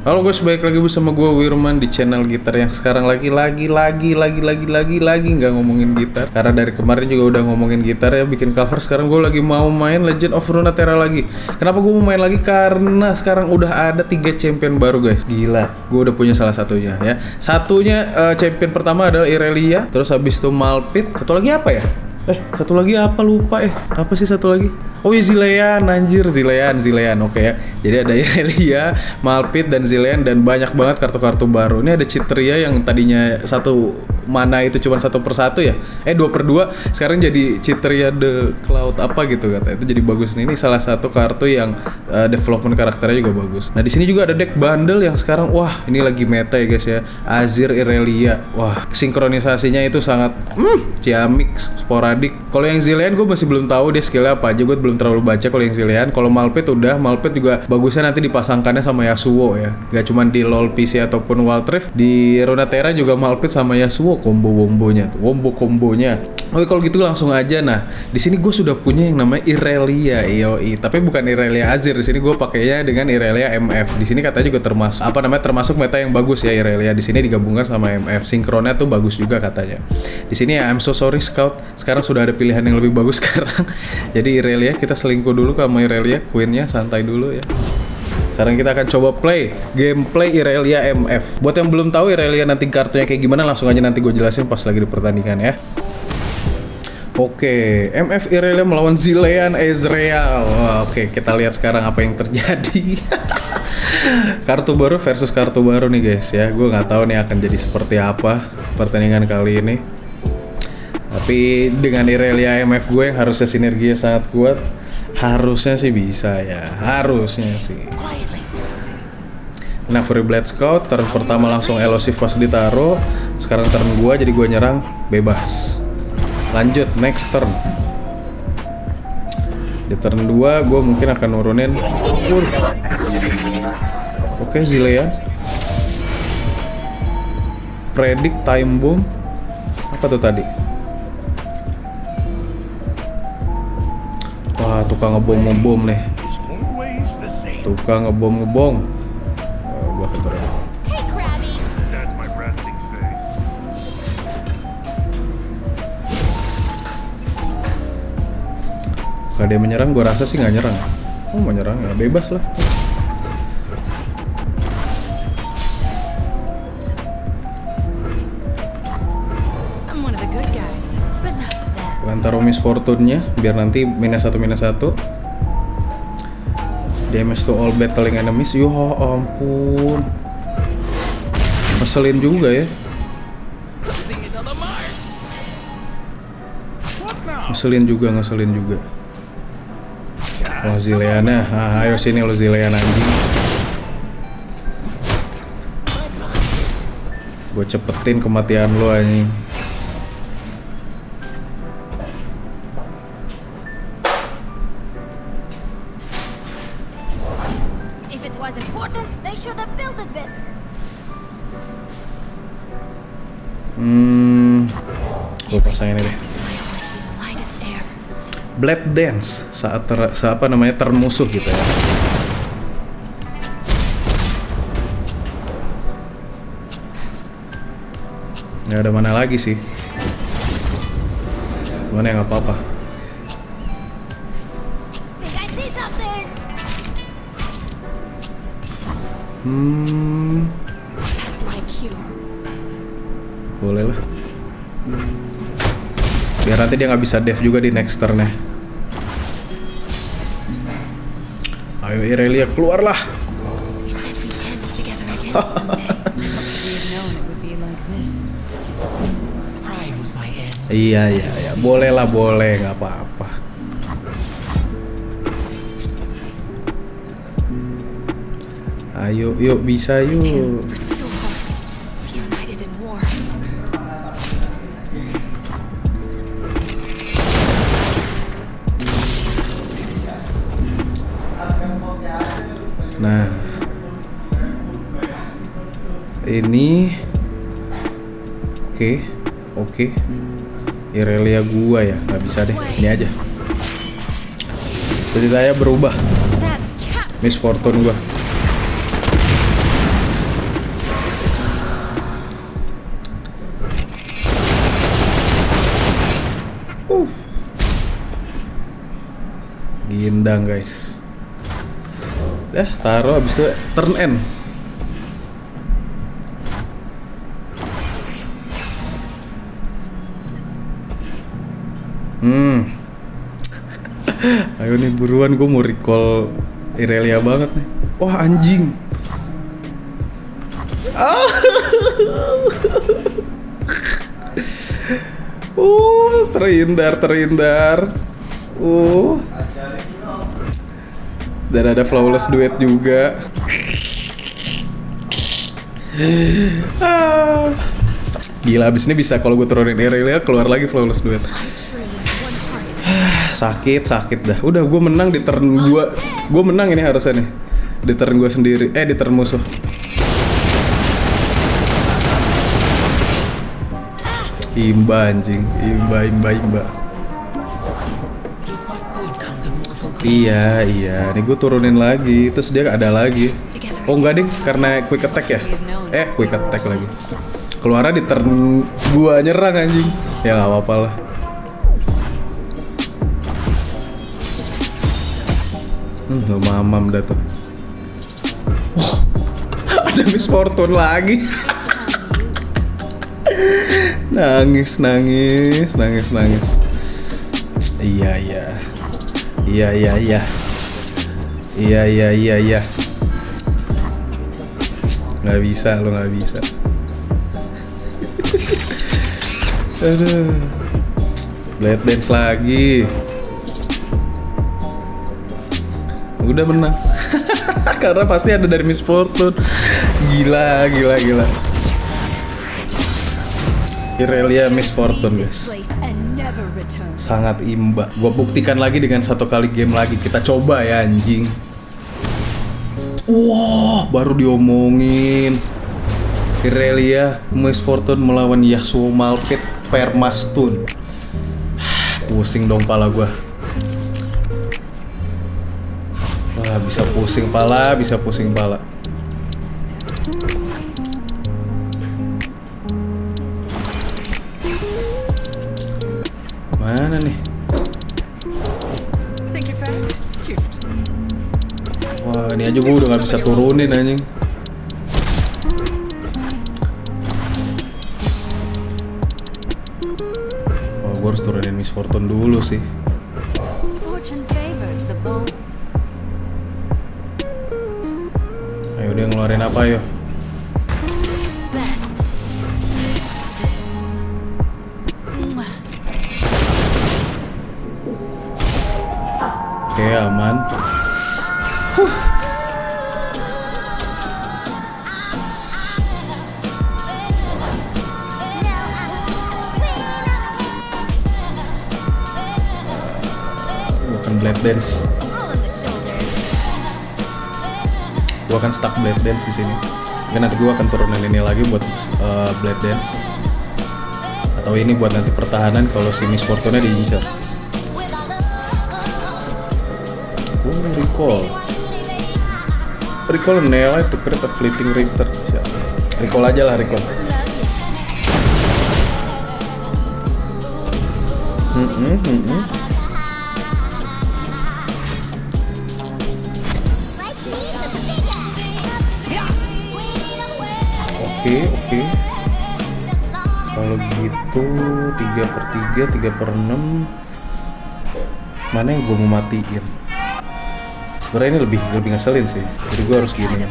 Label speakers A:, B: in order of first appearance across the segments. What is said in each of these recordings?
A: Halo guys, balik lagi bersama gue Wirman di channel gitar yang sekarang lagi lagi lagi lagi lagi lagi lagi nggak ngomongin gitar karena dari kemarin juga udah ngomongin gitar ya bikin cover sekarang gue lagi mau main Legend of Runeterra lagi. Kenapa gue mau main lagi? Karena sekarang udah ada tiga champion baru guys. Gila, gue udah punya salah satunya ya. Satunya eh, champion pertama adalah Irelia, terus habis itu Malpit. Satu lagi apa ya? Eh, satu lagi apa lupa eh? Apa sih satu lagi? Oh iya Zilean, anjir Zilean, Zilean, oke ya. Jadi ada Irelia, Malpit dan Zilean dan banyak banget kartu-kartu baru. Ini ada Citria yang tadinya satu mana itu cuma satu per satu ya? Eh dua per dua, sekarang jadi Citria the Cloud apa gitu kata. Itu jadi bagus nih. Ini salah satu kartu yang uh, development karakternya juga bagus. Nah di sini juga ada deck bundle yang sekarang wah ini lagi meta ya guys ya. Azir Irelia, wah sinkronisasinya itu sangat hmm, ciamik, sporadik. Kalau yang Zilean gue masih belum tahu dia skillnya apa aja. Gue belum terlalu baca kalau yang Zilean. Kalau Malpit udah, Malpit juga bagusnya nanti dipasangkannya sama Yasuo ya. Gak cuma di LoL PC ataupun Wild Rift, di Runeterra juga Malpit sama Yasuo combo-wombonya tuh, wombo kombonya. Oke kalau gitu langsung aja. Nah di sini gue sudah punya yang namanya Irelia IOI tapi bukan Irelia Azir di sini gue pakainya dengan Irelia MF di sini katanya juga termasuk apa namanya termasuk meta yang bagus ya Irelia. Di sini digabungkan sama MF sinkronnya tuh bagus juga katanya. Di sini ya I'm so sorry Scout. Sekarang sudah ada pilihan yang lebih bagus sekarang. Jadi Irelia kita selingkuh dulu sama Irelia Queennya santai dulu ya sekarang kita akan coba play gameplay Irelia MF. Buat yang belum tahu Irelia nanti kartunya kayak gimana langsung aja nanti gue jelasin pas lagi di pertandingan ya. Oke, MF Irelia melawan Zilean Ezreal. Oke, kita lihat sekarang apa yang terjadi. kartu baru versus kartu baru nih guys ya. Gue nggak tahu nih akan jadi seperti apa pertandingan kali ini. Tapi dengan Irelia MF gue yang harusnya sinerginya sangat kuat, harusnya sih bisa ya. Harusnya sih. Nah, Free Blade Scout turn pertama langsung elusif pas ditaruh. Sekarang turn gua jadi gua nyerang bebas. Lanjut next turn. Di turn 2 gua mungkin akan nurunin Wuh. Oke, Zilean. Predict time bomb. Apa tuh tadi? Wah, tukang ngebom ngebom nih. Tukang ngebom ngebom. Oh, gua. Kalau dia menyerang, gue rasa sih nggak nyerang. Oh, mau nyerang ya bebas lah. Taruh Miss Fortune-nya biar nanti minus satu minus satu. Damage to all battling enemies. Yo ampun. Ngeselin juga ya. Ngeselin juga, ngeselin juga. Wah Zileana, ah, ayo sini lo Zileana anjing. Gue cepetin kematian lo anjing. Gue pasang ini deh. Blade Dance saat ter, sa- apa namanya turn musuh gitu ya. Ya ada mana lagi sih? Mana yang apa-apa? Hmm, boleh lah. Biar nanti dia nggak bisa dev juga di next turn ya. Ayo Irelia keluarlah. Iya iya iya, boleh lah boleh nggak apa-apa. Ayo yuk bisa yuk. nah ini oke okay. oke okay. Irelia gua ya nggak bisa deh ini aja ceritanya berubah Miss Fortune gua uh. Gindang guys Dah, taruh habis itu turn N. Hmm. Ayo nih buruan gue mau recall Irelia banget nih. Wah anjing. Uh, terhindar, terhindar. Uh. Dan ada flawless duet juga. Ah. Gila, abis ini bisa kalau gue turunin Irelia keluar lagi flawless duet. sakit, sakit dah. Udah, gue menang di turn gue. Gue menang ini harusnya nih. Di turn gue sendiri. Eh, di turn musuh. Imba anjing, imba, imba, imba. Iya, iya. Nih gue turunin lagi. Terus dia ada lagi. Oh enggak ding, karena quick attack ya? Eh, quick attack lagi. Keluarnya di turn gua nyerang anjing. Ya nggak apa-apa lah. Hmm, lu mamam dah tuh. Wah, ada Miss Fortune lagi. nangis, nangis, nangis, nangis. Iya, iya. Iya, iya, iya. Iya, iya, iya, iya. Nggak bisa, lo nggak bisa. Aduh. Blade dance lagi. Udah menang. Karena pasti ada dari Miss Fortune. Gila, gila, gila. Irelia Miss Fortune, guys sangat imba. Gua buktikan lagi dengan satu kali game lagi. Kita coba ya anjing. Wah, baru diomongin. Irelia Miss Fortune melawan Yasuo Malphite Permastun. Pusing dong pala. Wah, bisa pusing pala, bisa pusing pala. Mana nih? Wah, ini aja gua udah nggak bisa turunin anjing. Wah, gua harus turunin Miss Fortune dulu sih. Ayo dia ngeluarin apa yo? Oke, aman. Gua akan blade dance. Gua akan stuck blade dance di sini. Mungkin nanti gua akan turunin ini lagi buat uh, blade dance. Atau ini buat nanti pertahanan kalau si Miss Fortune diincar. Recall. Recall Nela itu create a fleeting return. Siap. Recall aja lah recall. Hmm, hmm, hmm. Oke, oke. Kalau gitu 3 per 3, 3 per 6 Mana yang gue mau matiin? Sebenarnya ini lebih lebih ngeselin sih. Jadi gue harus gini. Ya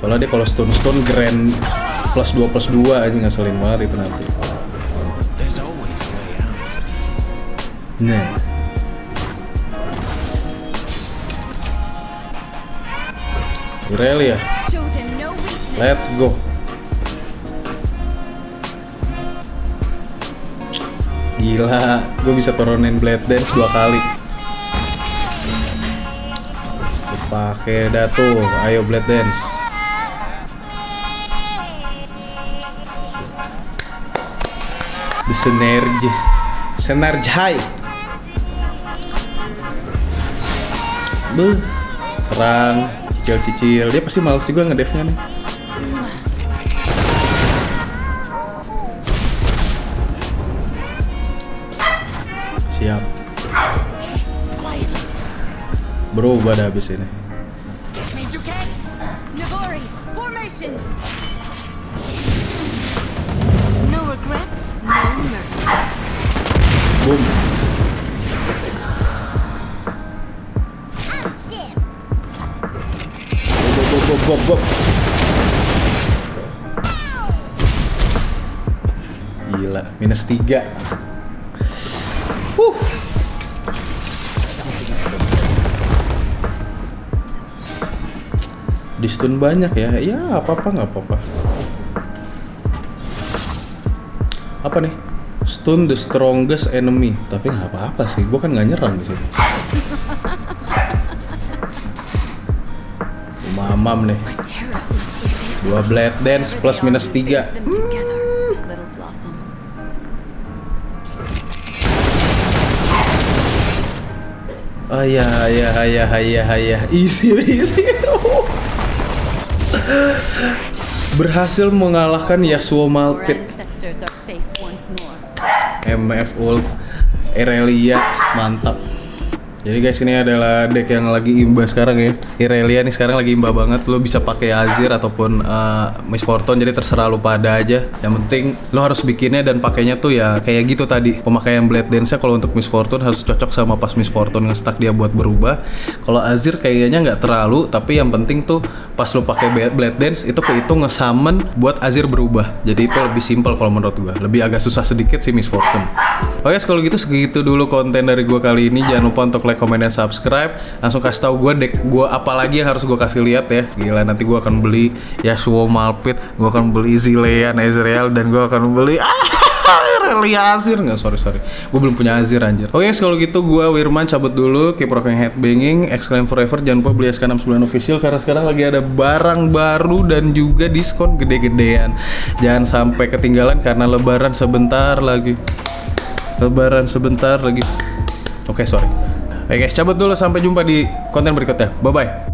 A: Soalnya dia kalau stone-stone grand plus 2 plus 2 aja ngeselin banget itu nanti. Nah Irelia,
B: weakness.
A: let's go Gila, gue bisa turunin Blade Dance dua kali. Pakai dah tuh, ayo Blade Dance. Synergy High. Buh, serang, cicil-cicil. Dia pasti males juga ngedevnya nih Berubah dah habis ini. Boom. Bob, bob, bob, bob. Gila, minus 3 Di stun banyak ya, ya apa-apa nggak apa-apa. Apa nih? Stun the strongest enemy, tapi nggak apa-apa sih. Gue kan nggak nyerang di sini. Mamam nih. Dua blade dance plus minus 3
B: Face them together, little blossom.
A: Oh ya ya ya ya ya easy easy. Berhasil mengalahkan Yasuo
B: more.
A: MF ult Irelia mantap. Jadi guys ini adalah deck yang lagi imba sekarang ya. Irelia nih sekarang lagi imba banget. Lo bisa pakai Azir ataupun uh, Miss Fortune jadi terserah lo pada aja. Yang penting lo harus bikinnya dan pakainya tuh ya kayak gitu tadi. Pemakaian Blade Dance-nya kalau untuk Miss Fortune harus cocok sama pas Miss Fortune nge-stack dia buat berubah. Kalau Azir kayaknya nggak terlalu, tapi yang penting tuh pas lo pakai Blade- Dance itu kehitung nge-summon buat Azir berubah. Jadi itu lebih simpel kalau menurut gua. Lebih agak susah sedikit sih Miss Fortune. Oke, kalau gitu segitu dulu konten dari gua kali ini. Jangan lupa untuk like, comment, dan subscribe. Langsung kasih tahu gua deck gua apa lagi yang harus gua kasih lihat ya. Gila, nanti gua akan beli Yasuo Malphite, gua akan beli Zilean Ezreal dan gua akan beli Irelia Azir. Nggak sorry sorry. Gue belum punya Azir anjir. Oke guys, kalau gitu gue Wirman cabut dulu. Keep rocking headbanging exclaim forever. Jangan lupa beli SK69 official karena sekarang lagi ada barang baru dan juga diskon gede-gedean. Jangan sampai ketinggalan karena lebaran sebentar lagi. Lebaran sebentar lagi. Oke sorry oke guys cabut dulu sampai jumpa di konten berikutnya. Bye bye